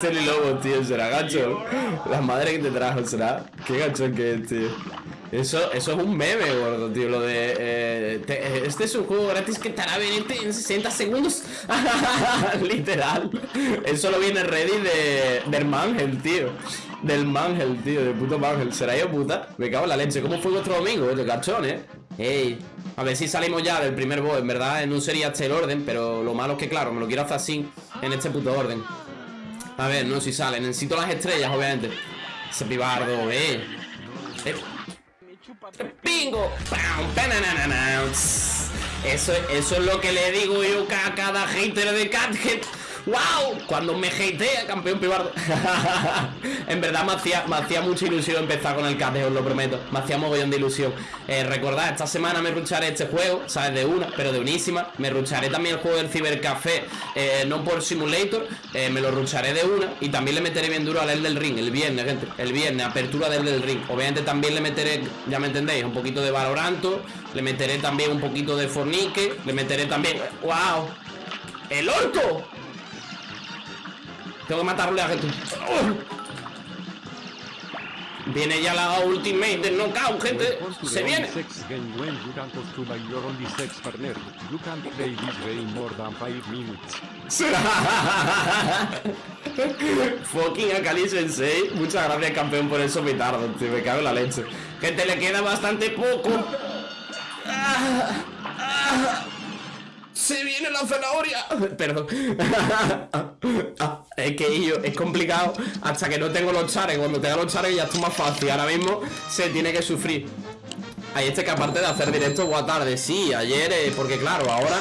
Este lobo, tío, será gacho. La madre que te trajo, será. Qué gacho que es, tío. Eso, eso es un meme, gordo, tío. Lo de. eh, te- este es un juego gratis que estará vendiendo en 60 segundos. Literal. Eso lo viene Reddit de, del Mangel, tío. Del Mangel, tío. Del puto Mangel. ¿Será yo puta? Me cago en la leche. ¿Cómo fue vuestro domingo? El gachón, eh. Ey. A ver si salimos ya del primer boss. En verdad, no sería este el orden. Pero lo malo es que, claro, me lo quiero hacer así. En este puto orden. A ver, no, si sale. Necesito las estrellas, obviamente. Ese pibardo, eh. Eh. Tss. Eso, eso es lo que le digo yo a cada hater de Cathead. ¡Wow! Cuando me hatea, campeón pibardo. en verdad me hacía, me hacía mucha ilusión empezar con el Cathead, os lo prometo. Me hacía mogollón de ilusión. Eh, recordad, esta semana me rucharé este juego, ¿sabes? De una, pero de unísima. Me rucharé también el juego del Cibercafé, eh, no por Simulator. eh, me lo rucharé de una. Y también le meteré bien duro al El del Ring, el viernes, gente. El viernes, apertura del del Ring. Obviamente también le meteré, ya me entendéis, un poquito de Valoranto. Le meteré también un poquito de Fornique. Le meteré también. ¡Wow! ¡El orco! Tengo que matarle a gente. Viene ya la ultimate del knockout, gente. Se viene. Sex game when you can costume your only sex partner. You can play this game more than 5 minutes. Fucking Akali Sensei. Muchas gracias, campeón, por eso petardo, tío. Me cago en la leche. Gente, le queda bastante poco. Se viene la zanahoria. Ah, es que yo, es complicado hasta que no tengo los chares. Cuando tenga los chares ya está más fácil. Ahora mismo se tiene que sufrir. Hay este que aparte de hacer directo buena tarde, sí, ayer, eh, porque claro, ahora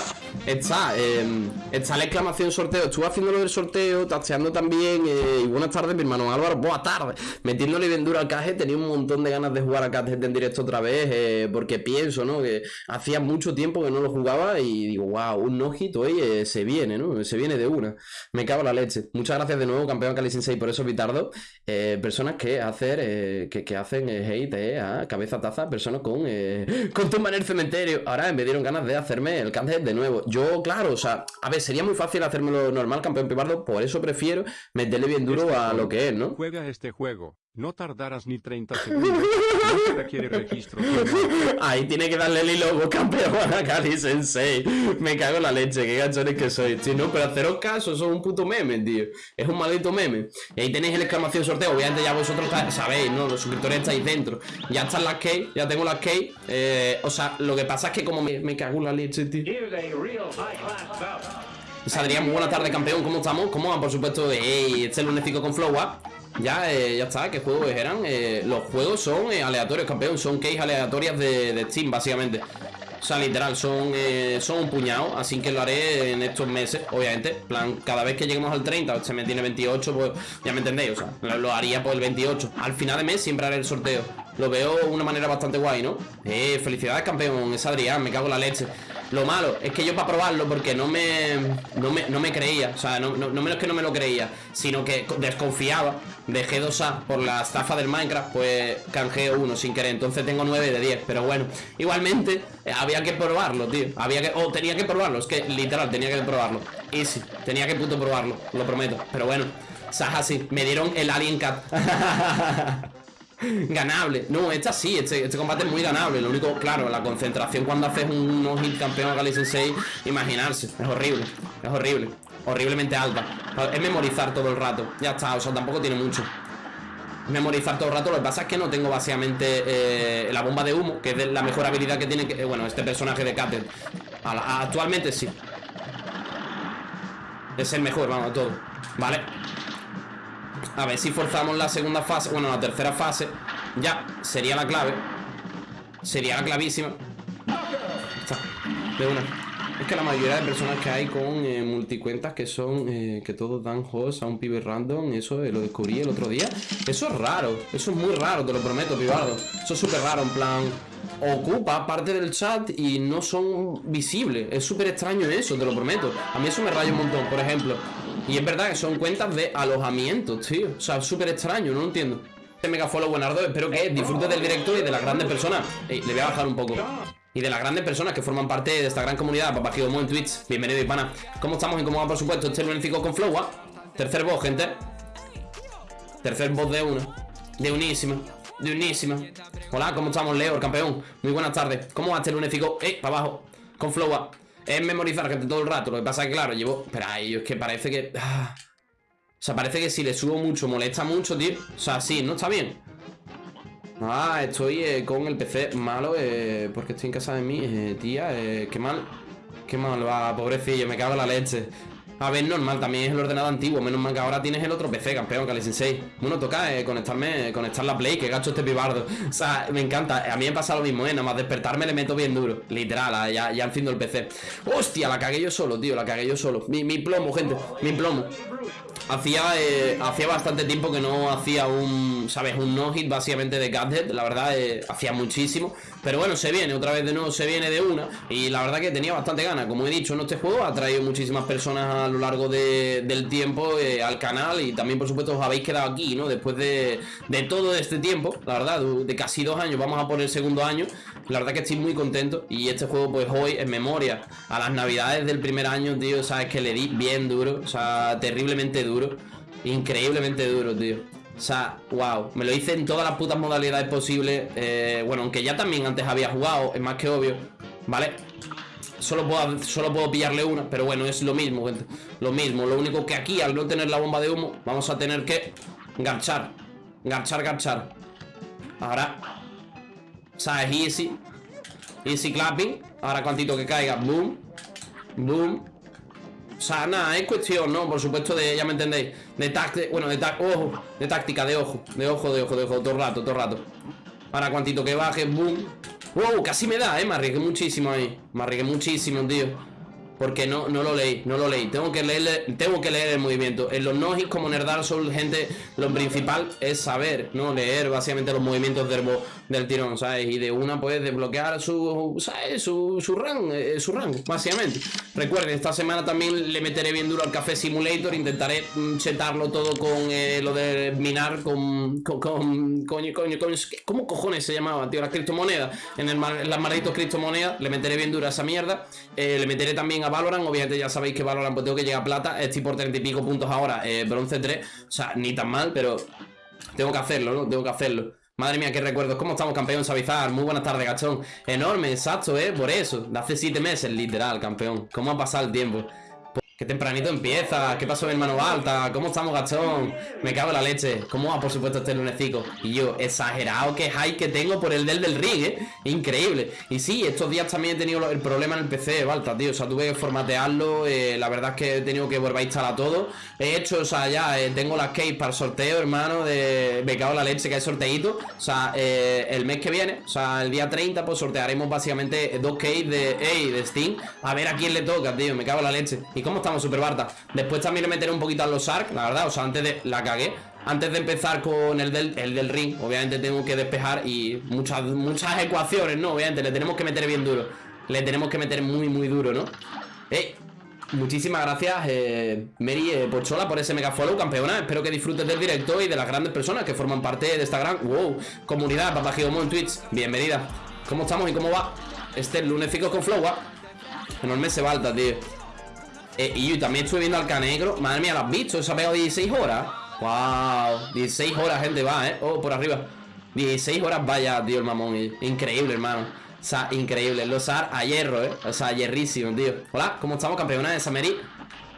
está, eh, está la exclamación sorteo, estuve haciendo lo del sorteo, tasteando también, eh, y buenas tardes mi hermano Álvaro, buenas tardes, metiéndole bien duro al caje, tenía un montón de ganas de jugar a Cuphead en directo otra vez, eh, porque pienso, ¿no? Que hacía mucho tiempo que no lo jugaba y digo, wow, un no-hit hoy eh, se viene, ¿no? Se viene de una, me cago en la leche. Muchas gracias de nuevo, campeón Cali Sensei, por eso, Vitardo, eh, personas que hacer, eh, que, hacen hate a cabeza taza, personas con con tumba en el cementerio. Ahora me dieron ganas de hacerme el Cuphead de nuevo. Claro, o sea, a ver, sería muy fácil hacérmelo normal, campeón pibardo, por eso prefiero meterle bien duro a lo que es, ¿no? Juega este juego. No tardarás ni 30 segundos. No registro. Ahí tiene que darle el hilo campeón a Kali Sensei. Me cago en la leche, qué gachones que soy. tío. no, pero haceros caso, es un puto meme, tío. Es un maldito meme. Y ahí tenéis el exclamación sorteo. Obviamente ya vosotros sabéis, ¿no? Los suscriptores estáis dentro. Ya están las key, ya tengo las key. Eh, o sea, lo que pasa es que como me, cago en la leche, tío. Saldría muy buena tarde, campeón. ¿Cómo estamos? ¿Cómo van? Por supuesto, ey, este lunesico con Flow Up. Ya, eh, ya está. ¿Qué juegos eran? Eh, los juegos son eh, aleatorios, campeón. Son keys aleatorias de, de Steam, básicamente. O sea, literal, son, eh, son un puñado. Así que lo haré en estos meses, obviamente. En plan, cada vez que lleguemos al 30, se me tiene 28, pues ya me entendéis. O sea, lo haría por el 28. Al final de mes siempre haré el sorteo. Lo veo de una manera bastante guay, ¿no? Eh, felicidades, campeón. Es Adrián, me cago en la leche. Lo malo es que yo para probarlo, porque no me, no me, no me creía, o sea, no, no, no menos que no me lo creía, sino que desconfiaba de G2A por la estafa del Minecraft, pues canjeo uno sin querer, entonces tengo 9 de 10, pero bueno, igualmente eh, había que probarlo, tío, había que, o tenía que probarlo, es que literal tenía que probarlo, easy, tenía que puto probarlo, lo prometo, pero bueno, Saja sí, me dieron el Alien Cat. Ganable. No, esta sí, este, este combate es muy ganable. Lo único, claro, la concentración cuando haces un no hit campeón a Kali Sensei, imaginarse. Es horrible. Es horrible. Horriblemente alta. Es memorizar todo el rato. Ya está, o sea, tampoco tiene mucho. Memorizar todo el rato. Lo que pasa es que no tengo básicamente eh, la bomba de humo, que es la mejor habilidad que tiene, eh, bueno, este personaje de Cater. Actualmente sí. Es el mejor, vamos, de todo. Vale. A ver si forzamos la segunda fase Bueno, la tercera fase Ya, sería la clave. Sería la clavísima. Está, de una. Es que la mayoría de personas que hay con eh, multicuentas Que son, eh, que todos dan host a un pibe random Eso eh, lo descubrí el otro día. Eso es raro, eso es muy raro, te lo prometo, pibardo Eso es súper raro, en plan Ocupa parte del chat y no son visibles. Es súper extraño eso, te lo prometo. A mí eso me raya un montón, por ejemplo y es verdad que son cuentas de alojamiento, tío. O sea, súper extraño, no lo entiendo. Este mega follow buenardo, espero que disfrutes del directo y de las grandes personas. Ey, le voy a bajar un poco. Y de las grandes personas que forman parte de esta gran comunidad, Papá Gidomo en Twitch. Bienvenido, Ipana. ¿Cómo estamos y cómo va, por supuesto, este lunético con Flow? ah? Tercer boss, gente. Tercer boss de una. De unísima. De unísima. Hola, ¿cómo estamos, Leo, el campeón? Muy buenas tardes. ¿Cómo va este lunesico? Eh, para abajo. Con flowa. Es memorizar gente todo el rato. Lo que pasa es que, claro, llevo. Espera, es que parece que. Ah. O sea, parece que si le subo mucho, molesta mucho, tío. O sea, sí, ¿no? Está bien. Ah, estoy eh, con el PC malo eh, porque estoy en casa de mí, eh, tía. Eh, qué mal. Qué mal va, pobrecillo, me cago en la leche. A ver, normal, también es el ordenador antiguo. Menos mal que ahora tienes el otro PC, campeón, Kali Sensei. Bueno, toca eh, conectarme, conectar la Play, que gacho este pibardo. O sea, me encanta. A mí me pasa lo mismo, ¿eh? Nada más despertarme le meto bien duro. Literal, ya, enciendo el PC. Hostia, la cagué yo solo, tío, la cagué yo solo. Mi plomo, gente, mi plomo. Hacía, eh, hacía bastante tiempo que no hacía un, ¿sabes? Un no-hit básicamente de Gadget, la verdad, eh, hacía muchísimo. Pero bueno, se viene, otra vez de nuevo se viene de una. Y la verdad que tenía bastante ganas. Como he dicho, en este juego ha traído muchísimas personas a lo largo de, del tiempo eh, al canal. Y también, por supuesto, os habéis quedado aquí, ¿no? Después de, de todo este tiempo, la verdad, de casi dos años, vamos a por el segundo año. La verdad que estoy muy contento. Y este juego, pues hoy, en memoria a las navidades del primer año, tío, sabes que le di bien duro. O sea, terriblemente duro. Increíblemente duro, tío. O sea, wow, me lo hice en todas las putas modalidades posibles eh, Bueno, aunque ya también antes había jugado, es más que obvio ¿Vale? Solo puedo, solo puedo pillarle una, pero bueno, es lo mismo, Lo mismo, lo único que aquí, al no tener la bomba de humo Vamos a tener que garchar Garchar, garchar Ahora O sea, es easy. Easy clapping. Ahora cuantito que caiga, boom. Boom o sea, nada, es cuestión, ¿no? Por supuesto de, ya me entendéis De táctica, bueno, de ojo De táctica, de ojo, de ojo, de ojo, de ojo Todo el rato, todo el rato. Ahora cuantito que baje, boom. Wow, casi me da, eh, me arriesgué muchísimo ahí Me arriesgué muchísimo, tío porque no, no lo leí, no lo leí Tengo que leer, tengo que leer el movimiento En los nojis como en el Dark gente Lo principal es saber, ¿no? Leer básicamente los movimientos del, del tirón, ¿sabes? Y de una puedes desbloquear su, ¿sabes? Su, su, rango, eh, su rango, básicamente Recuerden, esta semana también le meteré bien duro al Café Simulator Intentaré mm, chetarlo todo con eh, lo de minar con, con, con coño, coño, coño ¿Cómo cojones se llamaba, tío? Las criptomonedas En, el, en las malditas criptomonedas Le meteré bien duro a esa mierda eh, Le meteré también a Valorant, obviamente ya sabéis que Valorant pues tengo que llegar a plata, estoy por 30 y pico puntos ahora, eh, bronce 3, o sea, ni tan mal, pero tengo que hacerlo, ¿no? Tengo que hacerlo. Madre mía, qué recuerdos. ¿Cómo estamos, campeón Savizar? Muy buenas tardes, gachón. Enorme, exacto, ¿eh? Por eso. De hace 7 meses, literal, campeón. ¿Cómo ha pasado el tiempo? Qué tempranito empieza, ¿qué pasó hermano Balta? ¿Cómo estamos, gachón? Me cago en la leche. ¿Cómo va, por supuesto, este lunecico? Y yo, exagerado que hype que tengo por el del del ring, ¿eh? Increíble. Y sí, estos días también he tenido el problema en el PC, Balta, tío. O sea, tuve que formatearlo. Eh, la verdad es que he tenido que volver a instalar todo. He hecho, o sea, ya eh, tengo las keys para el sorteo, hermano. De... Me cago en la leche que hay sorteito. O sea, eh, el mes que viene, o sea, el día 30, pues sortearemos básicamente dos keys de, hey, de Steam. A ver a quién le toca, tío. Me cago en la leche. ¿Y cómo estamos, Super Barta? Después también le meteré un poquito a los ARC, la verdad. O sea, antes de... La cagué. Antes de empezar con el del, el del ring, obviamente tengo que despejar y muchas, muchas ecuaciones, ¿no? Obviamente le tenemos que meter bien duro. Le tenemos que meter muy, muy duro, ¿no? ¡Eh! Muchísimas gracias, eh, Mary eh, Pochola, por ese mega follow, campeona. Espero que disfrutes del directo y de las grandes personas que forman parte de esta gran wow, comunidad. Papá en Twitch, bienvenida. ¿Cómo estamos y cómo va? Este lunes con Flow, Enorme se balta, tío. Eh, y yo también estuve viendo al Canegro. Madre mía, ¿lo has visto? Se ha pegado 16 horas. Wow, 16 horas, gente, va, ¿eh? Oh, por arriba. 16 horas, vaya, tío, el mamón. Increíble, hermano. O sea, increíble. Los AR a hierro, ¿eh? O sea, hierrísimo, tío. Hola, ¿cómo estamos, campeona de Sameri?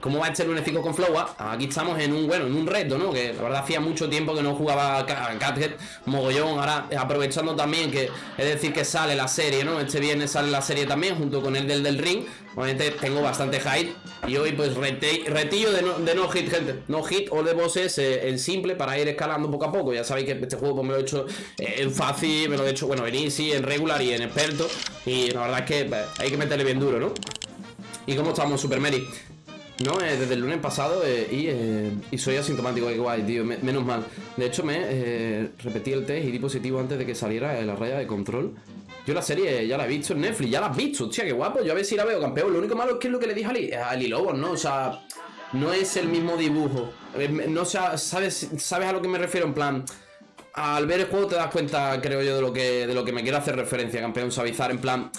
¿Cómo va este lunes con Flowa? Aquí estamos en un, bueno, en un reto, ¿no? Que la verdad hacía mucho tiempo que no jugaba Cathead mogollón. Ahora aprovechando también que, es decir, que sale la serie, ¿no? Este viernes sale la serie también, junto con el del del ring. Obviamente tengo bastante hate. Y hoy, pues, retillo de no, hit, gente. No hit o de bosses eh, en simple para ir escalando poco a poco. Ya sabéis que este juego pues, me lo he hecho eh, en fácil, me lo he hecho, bueno, en easy, en regular y en experto. Y la verdad es que pues, hay que meterle bien duro, ¿no? ¿Y cómo estamos, Super Mary? No, eh, desde el lunes pasado eh, y, eh, y, soy asintomático, que guay, tío, menos mal. De hecho, me repetí el test y di positivo antes de que saliera la raya de control. Yo la serie ya la he visto en Netflix, ya la has visto, hostia, qué guapo. Yo a ver si la veo, campeón. Lo único malo es que es lo que le dije a Ali, Lobos, ¿no? O sea, no es el mismo dibujo. No ¿sabes, ¿Sabes a lo que me refiero? En plan, al ver el juego te das cuenta, creo yo, de lo que, de lo que me quiero hacer referencia, campeón, suavizar. En plan,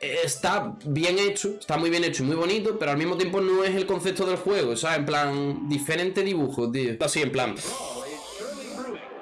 está bien hecho, está muy bien hecho y muy bonito, pero al mismo tiempo no es el concepto del juego, sea, en plan, diferente dibujo, tío. Así, en plan.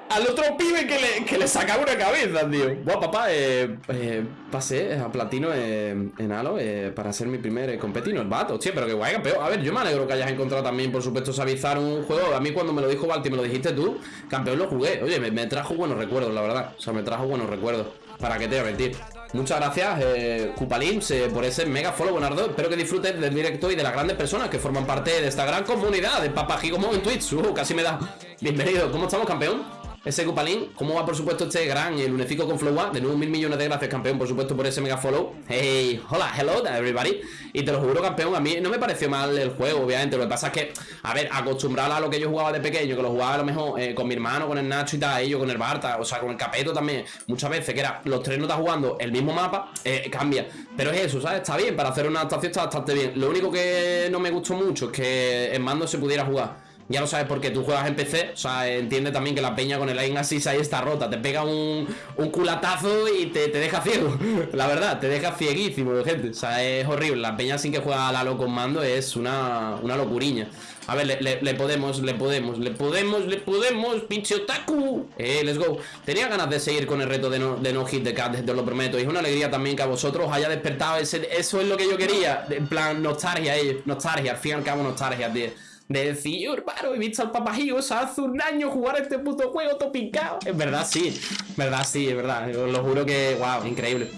al otro pibe que le, que le sacaba una cabeza, tío. Buah, papá, eh, eh, pasé a platino eh, en Halo eh, para ser mi primer eh, competino, el vato. Pero qué guay, campeón. A ver, yo me alegro que hayas encontrado también, por supuesto, Savizar un juego. A mí cuando me lo dijo Balti, me lo dijiste tú, campeón, lo jugué. Oye, me, me trajo buenos recuerdos, la verdad. O sea, me trajo buenos recuerdos. ¿Para qué te voy a mentir? Muchas gracias, eh, Cupalims, por ese mega follow, Bonardo. Espero que disfrutes del directo y de las grandes personas que forman parte de esta gran comunidad de Papajigomo en Twitch. Uh, casi me da. Bienvenido. ¿Cómo estamos, campeón? Ese Cupalín, ¿cómo va por supuesto este gran el lunefico con Flow De nuevo mil millones de gracias campeón por supuesto por ese mega follow. Hey, hola, hello everybody. Y te lo juro campeón, a mí no me pareció mal el juego obviamente. Lo que pasa es que, a ver, acostumbrado a lo que yo jugaba de pequeño Que lo jugaba a lo mejor eh, con mi hermano, con el Nacho y tal yo con el Barta, o sea con el Capeto también Muchas veces que era, los tres no están jugando el mismo mapa eh, Cambia, pero es eso, ¿sabes? Está bien, para hacer una adaptación está bastante bien. Lo único que no me gustó mucho es que en mando se pudiera jugar ya lo sabes porque tú juegas en PC, o sea, entiende también que la peña con el aim assist ahí está rota. Te pega un, un culatazo y te, deja ciego. La verdad, te deja cieguísimo, gente. O sea, es horrible. La peña sin que juega a Lalo con mando es una, una locuriña. A ver, le, podemos, le podemos, le podemos, le podemos, pinche otaku. Eh, let's go. Tenía ganas de seguir con el reto de no, de no hit the cat, te lo prometo. Y es una alegría también que a vosotros haya despertado ese, eso es lo que yo quería. En plan, nostalgia, ellos. Nostalgia, al fin y al cabo, nostalgia, tío de decir, hermano, he visto al papajigos hace un año jugar este puto juego topicado. Es verdad, sí, verdad, sí, es verdad. Os lo juro que, wow, increíble.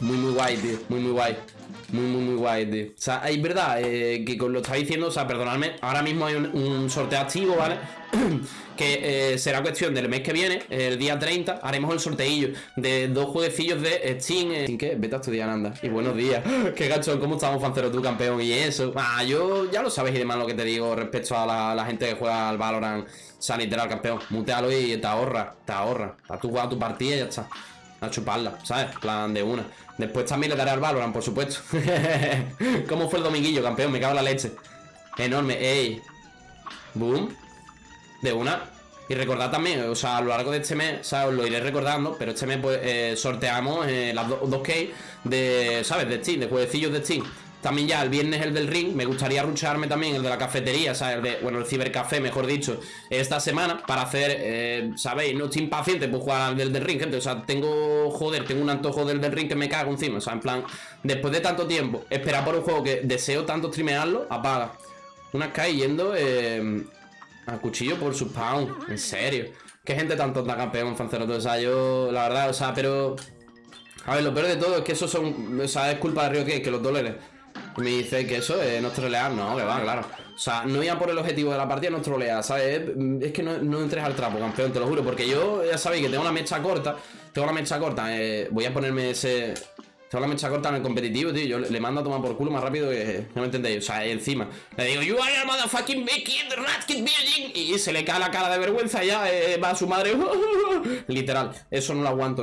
Muy, muy guay, tío, muy, muy guay. Muy, muy, muy guay, tío. O sea, es verdad eh, que lo está diciendo, o sea, perdonadme, ahora mismo hay un, sorteo activo, ¿vale? que eh, será cuestión del mes que viene, el día 30, haremos el sorteillo de dos jueguecillos de Steam. Eh, ¿Qué? Vete a estudiar, anda. Y buenos días. Qué gacho, ¿cómo estamos, Fancero, tú, campeón? Y eso. Ah, yo ya lo sabes y demás lo que te digo respecto a la, gente que juega al Valorant. O sea, literal, campeón. Mutealo y te ahorra, te ahorra. Tú jugar tu partida y ya está. A chuparla, ¿sabes? Plan de una. Después también le daré al Valorant, por supuesto. ¿Cómo fue el dominguillo, campeón? Me cago en la leche. Enorme, ey. Boom. De una. Y recordad también, o sea, a lo largo de este mes, o os lo iré recordando, pero este mes pues eh, sorteamos eh, las dos keys de, ¿sabes? De Steam, de jueguecillos de Steam. También ya el viernes el del ring, me gustaría rucharme también el de la cafetería, o sea, el de, bueno, el cibercafé, mejor dicho, esta semana para hacer, eh, ¿sabéis? No estoy impaciente por jugar al del, del ring, gente, o sea, tengo, joder, tengo un antojo del del ring que me cago encima, o sea, en plan, después de tanto tiempo, esperar por un juego que deseo tanto streamearlo, apaga. Una Sky yendo, eh, a cuchillo por su spawn, en serio. Qué gente tan tonta, campeón, fancero. O sea, yo, la verdad, o sea, pero. A ver, lo peor de todo es que eso son. O sea, es culpa de Río que, que los dólares. Me dice que eso es no trolear, no, que va, claro. O sea, no iba por el objetivo de la partida, no trolear, ¿sabes? Es que no, entres al trapo, campeón, te lo juro. Porque yo, ya sabéis que tengo una mecha corta. Tengo una mecha corta. Eh, voy a ponerme ese. Tengo la mecha corta en el competitivo, tío. Yo le mando a tomar por culo más rápido que. No me entendéis. O sea, encima. Le digo, You are a motherfucking kid, rat kid building. Y se le cae la cara de vergüenza y ya eh, va a su madre. Literal. Eso no lo aguanto, ¿no?